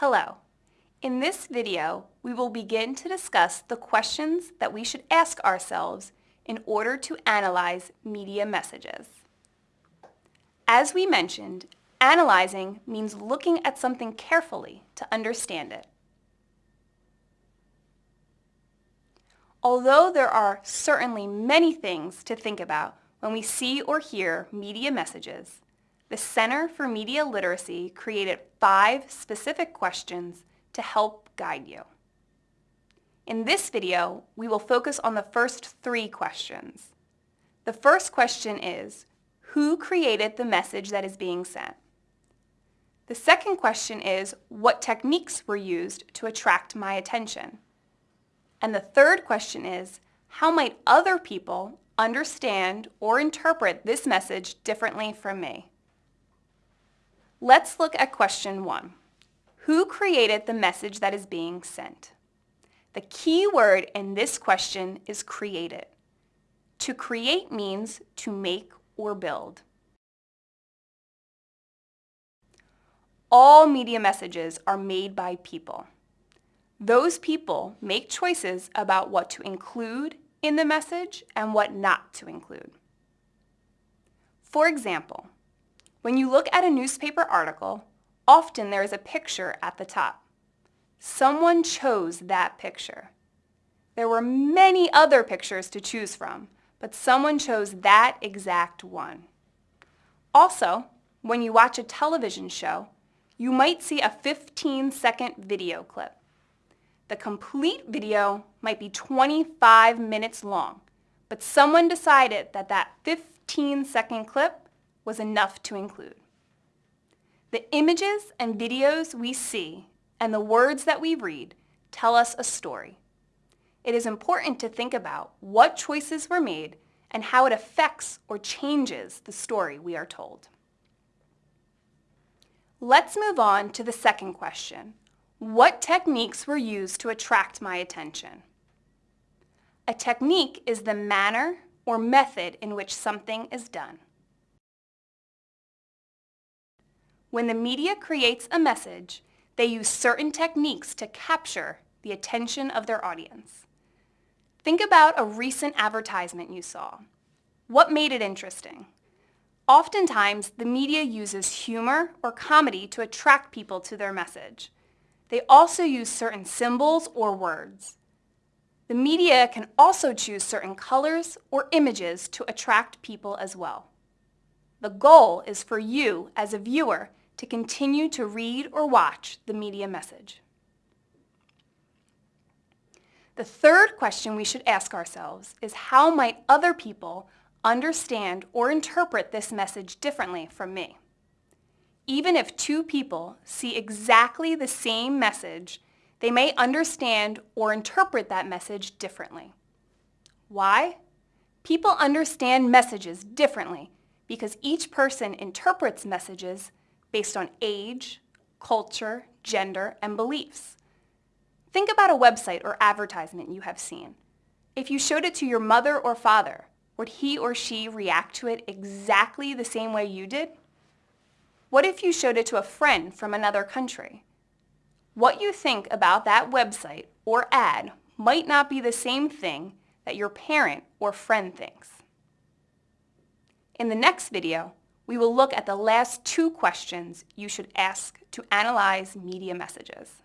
Hello. In this video, we will begin to discuss the questions that we should ask ourselves in order to analyze media messages. As we mentioned, analyzing means looking at something carefully to understand it. Although there are certainly many things to think about when we see or hear media messages, the Center for Media Literacy created five specific questions to help guide you. In this video, we will focus on the first three questions. The first question is, who created the message that is being sent? The second question is, what techniques were used to attract my attention? And the third question is, how might other people understand or interpret this message differently from me? Let's look at question one. Who created the message that is being sent? The key word in this question is created. To create means to make or build. All media messages are made by people. Those people make choices about what to include in the message and what not to include. For example, when you look at a newspaper article, often there is a picture at the top. Someone chose that picture. There were many other pictures to choose from, but someone chose that exact one. Also, when you watch a television show, you might see a 15-second video clip. The complete video might be 25 minutes long, but someone decided that that 15-second clip was enough to include. The images and videos we see and the words that we read tell us a story. It is important to think about what choices were made and how it affects or changes the story we are told. Let's move on to the second question. What techniques were used to attract my attention? A technique is the manner or method in which something is done. When the media creates a message, they use certain techniques to capture the attention of their audience. Think about a recent advertisement you saw. What made it interesting? Oftentimes, the media uses humor or comedy to attract people to their message. They also use certain symbols or words. The media can also choose certain colors or images to attract people as well. The goal is for you, as a viewer, to continue to read or watch the media message. The third question we should ask ourselves is how might other people understand or interpret this message differently from me? Even if two people see exactly the same message, they may understand or interpret that message differently. Why? People understand messages differently because each person interprets messages based on age, culture, gender, and beliefs. Think about a website or advertisement you have seen. If you showed it to your mother or father, would he or she react to it exactly the same way you did? What if you showed it to a friend from another country? What you think about that website or ad might not be the same thing that your parent or friend thinks. In the next video, we will look at the last two questions you should ask to analyze media messages.